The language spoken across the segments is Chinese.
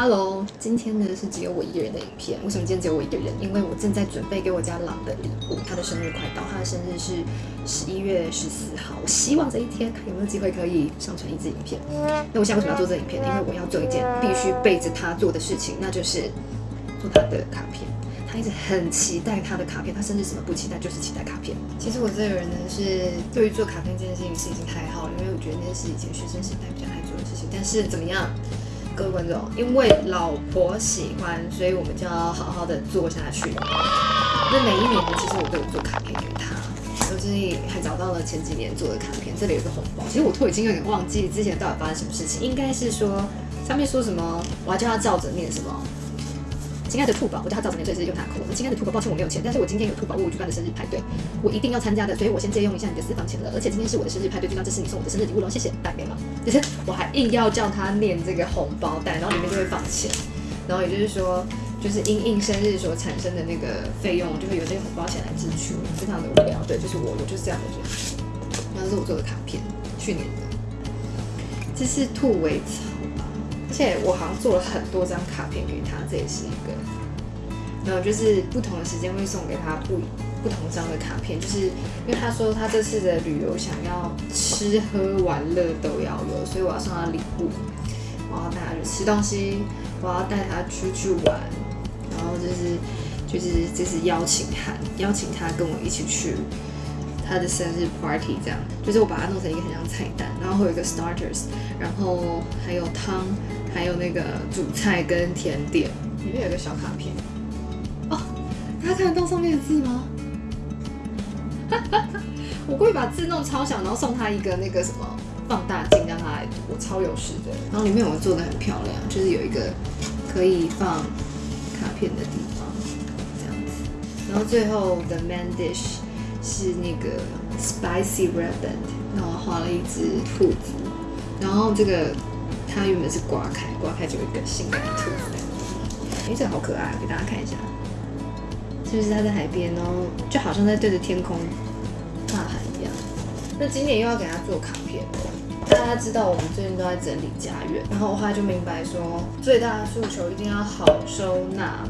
Hello，今天呢是只有我一个人的影片。为什么今天只有我一个人？因为我正在准备给我家狼的礼物，他的生日快到，他的生日是十一月十四号。我希望这一天看有没有机会可以上传一支影片。那我现在为什么要做这影片呢？因为我要做一件必须背着他做的事情，那就是做他的卡片。他一直很期待他的卡片，他生日什么不期待，就是期待卡片。其实我这个人呢，是对于做卡片这件事情是已经太好了，因为我觉得那是以前学生时代比较爱做的事情。但是怎么样？各位观众，因为老婆喜欢，所以我们就要好好的做下去。那每一年呢，其实我都有做卡片给她，我最近还找到了前几年做的卡片，这里有个红包。其实我都已经有点忘记之前到底发生什么事情，应该是说上面说什么，我还叫他照着念什么。亲爱的兔宝，我叫他照着念，所以是用他的口吻。亲爱的兔宝，抱歉我没有钱，但是我今天有兔宝为我举办的生日派对，我一定要参加的，所以我先借用一下你的私房钱了。而且今天是我的生日派对，就当这是你送我的生日礼物喽，谢谢，带给了。就是我还硬要叫他念这个红包袋，然后里面就会放钱，然后也就是说，就是因应生日所产生的那个费用，就会有这个红包钱来支出，非常的无聊。对，就是我，我就是这样的人。然后这是我做的卡片，去年的，这是兔尾草。而且我好像做了很多张卡片给他，这也是一个。没有，就是不同的时间会送给他不不同张的卡片，就是因为他说他这次的旅游想要吃喝玩乐都要有，所以我要送他礼物，我要带他去吃东西，我要带他出去玩，然后就是就是就是邀请函，邀请他跟我一起去他的生日 party，这样，就是我把它弄成一个很像菜单，然后会有一个 starters，然后还有汤。还有那个主菜跟甜点，里面有个小卡片哦，大家看得到上面的字吗？我故意把字弄超小，然后送他一个那个什么放大镜，让他来读，我超有事的。然后里面我做的很漂亮，就是有一个可以放卡片的地方，这样子。然后最后的 main dish 是那个 spicy rabbit，然后画了一只兔子，然后这个。它原本是刮开，刮开就有一个性感的兔子。哎，这个好可爱，给大家看一下。是不是它在海边，然后就好像在对着天空大喊一样。那今年又要给他做卡片，大家知道我们最近都在整理家园，然后我后来就明白说，最大的诉求一定要好收纳。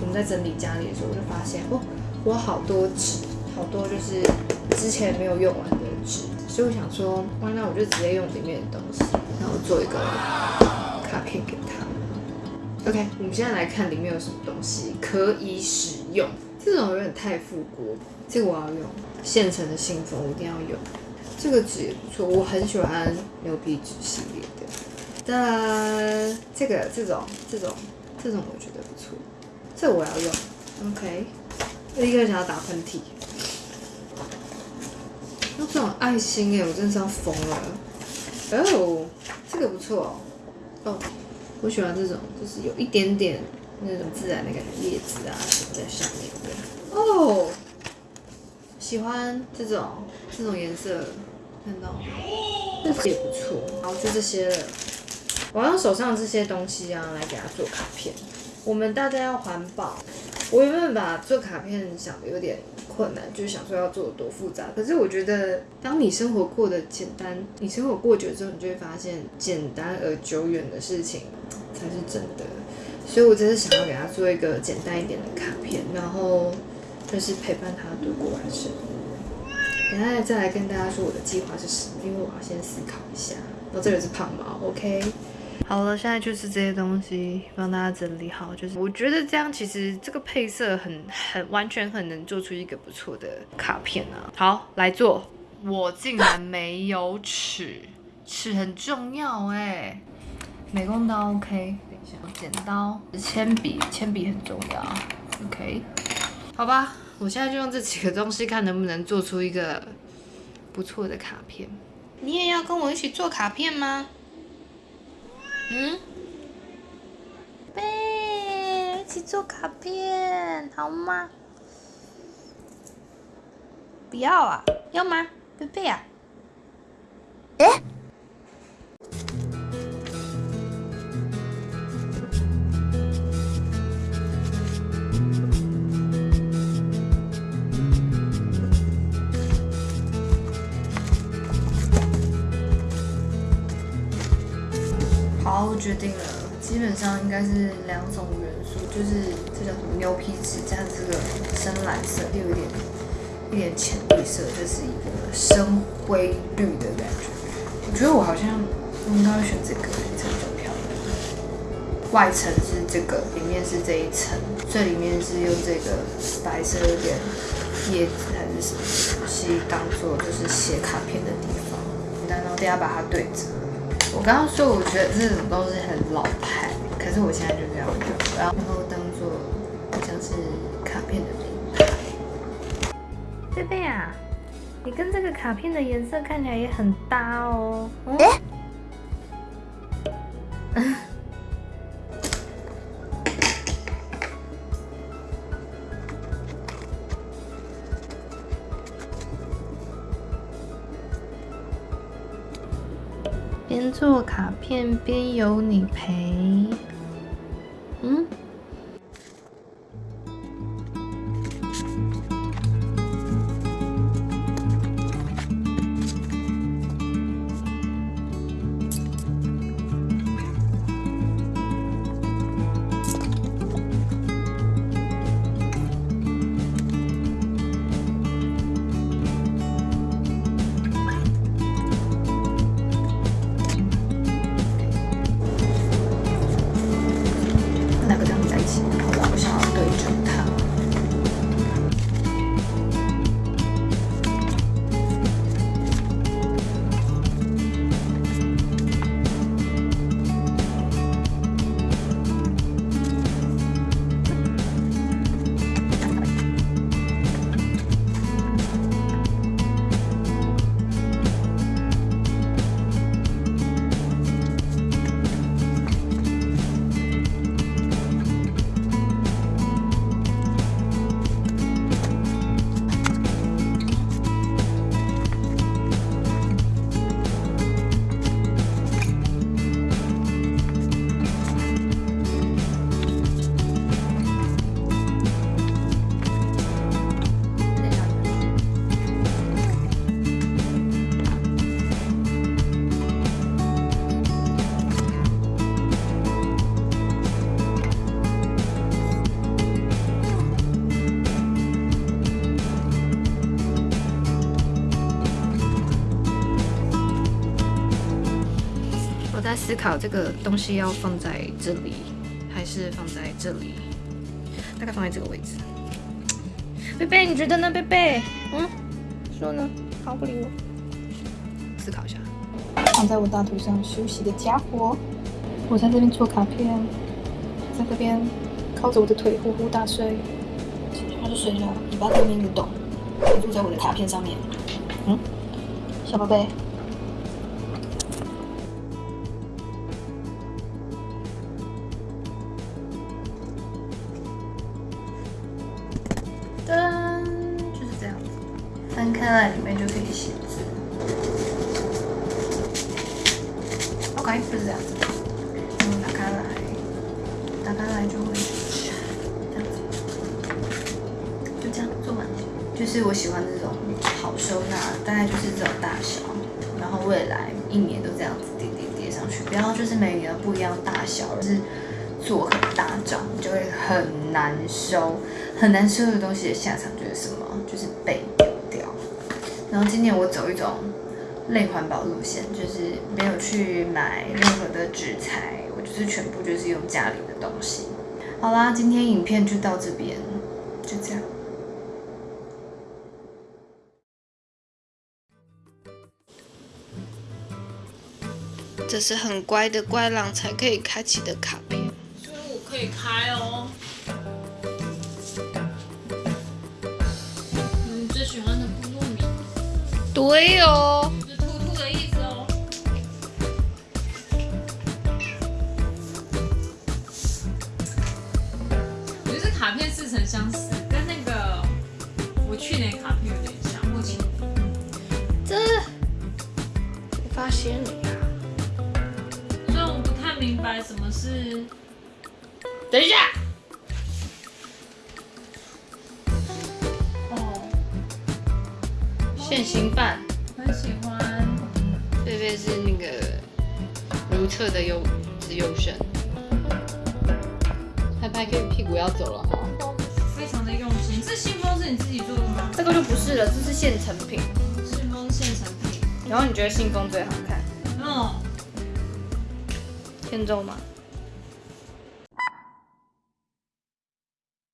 我们在整理家里的时候，我就发现哦，我好多纸，好多就是之前没有用完的纸。所以我想说，那我就直接用里面的东西，然后做一个卡片给他。OK，我们现在来看里面有什么东西可以使用。这种有点太复古，这个我要用现成的信封，我一定要用。这个纸也不错，我很喜欢牛皮纸系列的。哒，这个这种这种这种我觉得不错，这我要用。OK，立刻想要打喷嚏。那这种爱心哎，我真的是要疯了！哦，这个不错哦，我喜欢这种，就是有一点点那种自然的感觉，叶子啊什么在上面的。哦，喜欢这种这种颜色，看到，这个也不错。好，就这些了。我要用手上这些东西啊，来给它做卡片。我们大家要环保。我原本把做卡片想的有点困难，就是想说要做多复杂。可是我觉得，当你生活过得简单，你生活过久之后，你就会发现简单而久远的事情才是真的。所以我真的想要给他做一个简单一点的卡片，然后就是陪伴他度过完生日。等下再来跟大家说我的计划是什么，因为我要先思考一下。然后这个是胖猫，OK。好了，现在就是这些东西帮大家整理好，就是我觉得这样其实这个配色很很完全很能做出一个不错的卡片啊。好，来做，我竟然没有尺，尺很重要哎。美工刀 OK，等一下，剪刀、铅笔，铅笔很重要 OK。好吧，我现在就用这几个东西看能不能做出一个不错的卡片。你也要跟我一起做卡片吗？嗯，贝，一起做卡片好吗？不要啊，要吗？贝贝啊？哎。决定了，基本上应该是两种元素，就是这叫什么牛皮纸加上这个深蓝色，又有点一点浅绿色，这是一个深灰绿的感觉。我觉得我好像应该会选这个，这个比较漂亮。外层是这个，里面是这一层，最里面是用这个白色有点叶子还是什么东西当做就是写卡片的地方，然后等下把它对折。我刚刚说我觉得这种东西很老派，可是我现在就这样用，然后当做像是卡片的名牌。贝贝啊，你跟这个卡片的颜色看起来也很搭哦。哎。边做卡片边有你陪，思考这个东西要放在这里，还是放在这里？大概放在这个位置。贝贝，你觉得呢？贝贝，嗯，说呢？好，不理我。思考一下。躺在我大腿上休息的家伙，我在这边做卡片，在这边靠着我的腿呼呼大睡。他就睡着，尾巴在那边蠕动，住在我的卡片上面。嗯，小宝贝。在，里面就可以写字。OK，就是这样子。打开来，打开来就会这样子，就这样做完。就是我喜欢这种好收纳，大概就是这种大小，然后未来一年都这样子叠叠叠上去，不要就是每年不一样大小，就是做很大张，就会很难收。很难收的东西的下场就是什么？就是背。然后今年我走一种类环保路线，就是没有去买任何的纸材，我就是全部就是用家里的东西。好啦，今天影片就到这边，就这样。这是很乖的乖狼才可以开启的卡片，所以我可以开哦。对哦，是兔兔的意思哦。我觉得卡片似曾相识，跟那个我去年卡片有点像。目前，这我发现了呀。虽然我不太明白什么是，等一下。现行版，很喜欢。贝贝是那个如厕的优资优生。拍拍 Q 屁股要走了哈。非常的用心。这信封是你自己做的吗？这个就不是了，这是现成品。信封现成品。然后你觉得信封最好看？嗯，欠揍吗？